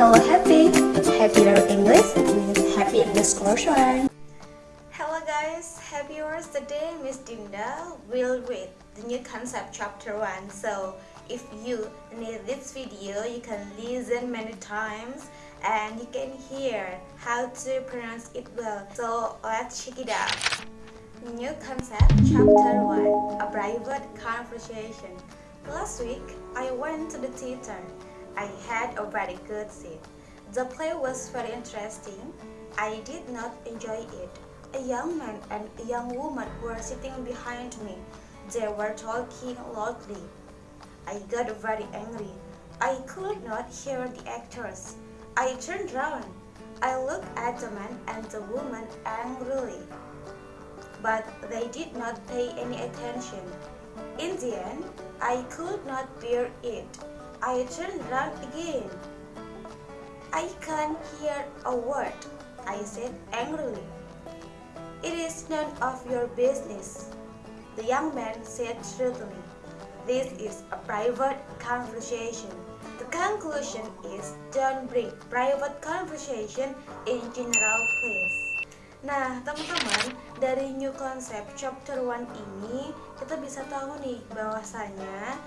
Hello Happy! Happy Learn English with Happy English Course One. Hello guys, happy viewers. Today Miss Dinda will read the new concept chapter 1. So if you need this video, you can listen many times and you can hear how to pronounce it well. So let's check it out. New concept chapter 1 A private conversation. Last week, I went to the theater. I had a very good seat. The play was very interesting. I did not enjoy it. A young man and a young woman were sitting behind me. They were talking loudly. I got very angry. I could not hear the actors. I turned round. I looked at the man and the woman angrily. But they did not pay any attention. In the end, I could not bear it. I round again. I can't hear a word, I said angrily. It is none of your business, the young man said shrewdly. This is a private conversation. The conclusion is don't bring private conversation in general place. Nah, teman-teman, dari new concept chapter 1 ini kita bisa tahu nih bahwasanya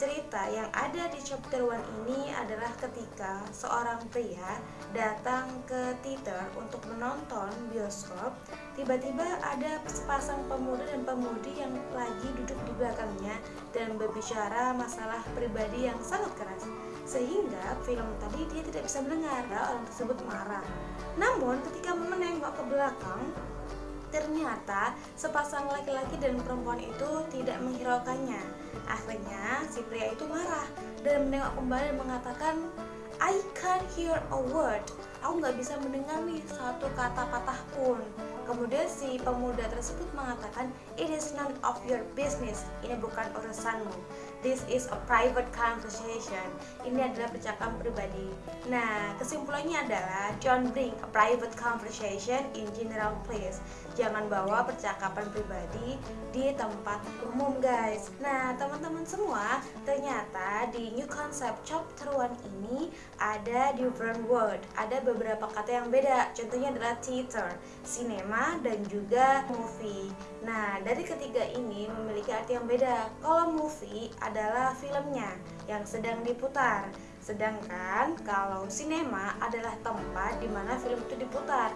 Cerita yang ada di chapter 1 ini adalah ketika seorang pria datang ke theater untuk menonton bioskop Tiba-tiba ada sepasang pemuda dan pemudi yang lagi duduk di belakangnya dan berbicara masalah pribadi yang sangat keras Sehingga film tadi dia tidak bisa mendengar, orang tersebut marah. Namun ketika menengok ke belakang Ternyata sepasang laki-laki dan perempuan itu tidak menghiraukannya. Akhirnya si pria itu marah dan menengok kembali dan mengatakan, I can't hear a word. Aku nggak bisa mendengar nih satu kata patah pun. Kemudian si pemuda tersebut mengatakan, It is none of your business. Ini bukan urusanmu. This is a private conversation. Ini adalah percakapan pribadi. Nah, kesimpulannya adalah don't bring a private conversation in general place. Jangan bawa percakapan pribadi di tempat umum, guys. Nah, teman-teman semua, ternyata di new concept chapter 1 ini ada different word. Ada beberapa kata yang beda. Contohnya adalah theater, cinema, dan juga movie. Nah, dari ketiga ini memiliki arti yang beda. Kalau movie adalah filmnya yang sedang diputar. Sedangkan kalau sinema adalah tempat di mana film itu diputar.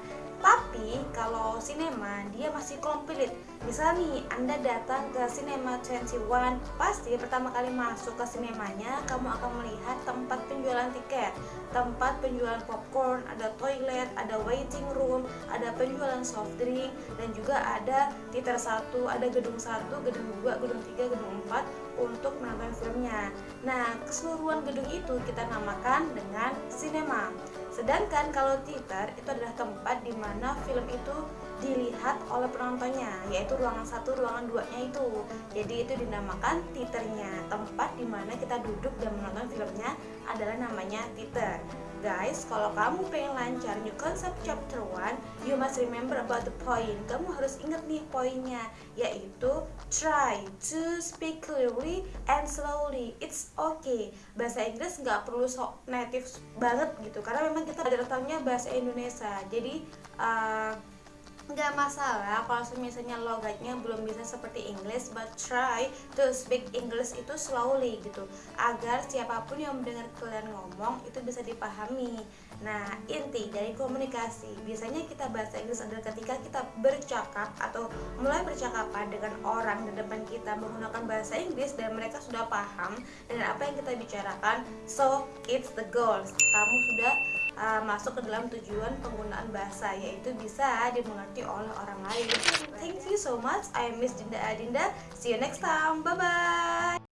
Tapi kalau sinema dia masih komplit. Misal nih Anda datang ke Cinema 21, pasti pertama kali masuk ke sinemanya kamu akan melihat tempat penjualan tiket, tempat penjualan popcorn, ada toilet, ada waiting room, ada penjualan soft drink dan juga ada theater 1, ada gedung 1, gedung 2, gedung 3, gedung 4 untuk menonton filmnya. Nah, keseluruhan gedung itu kita namakan dengan sinema. Sedangkan kalau theater itu adalah tempat di mana film itu dilihat oleh penontonnya, yaitu ruangan satu, ruangan duanya itu. Jadi itu dinamakan theaternya, tempat di mana kita duduk dan menonton filmnya adalah namanya theater. Guys, kalau kamu pengen lancar new concept chapter 1, you must remember about the point. Kamu harus ingat nih poinnya, yaitu try to speak clearly and slowly. It's okay. Bahasa Inggris nggak perlu sok native banget gitu, karena memang kita ada bahasa Indonesia. Jadi uh, nggak masalah kalau misalnya logatnya belum bisa seperti English but try to speak English itu slowly gitu. Agar siapa pun yang mendengar kalian ngomong itu bisa dipahami. Nah inti dari komunikasi biasanya kita bahasa Inggris adalah ketika kita bercakap atau mulai bercakapan dengan orang di depan kita menggunakan bahasa Inggris dan mereka sudah paham dengan apa yang kita bicarakan so it's the goals. Kamu sudah uh, masuk ke dalam tujuan penggunaan bahasa yaitu bisa dimengerti oleh orang lain. Thank you so much. I Miss Dinda Adinda. See you next time. Bye bye.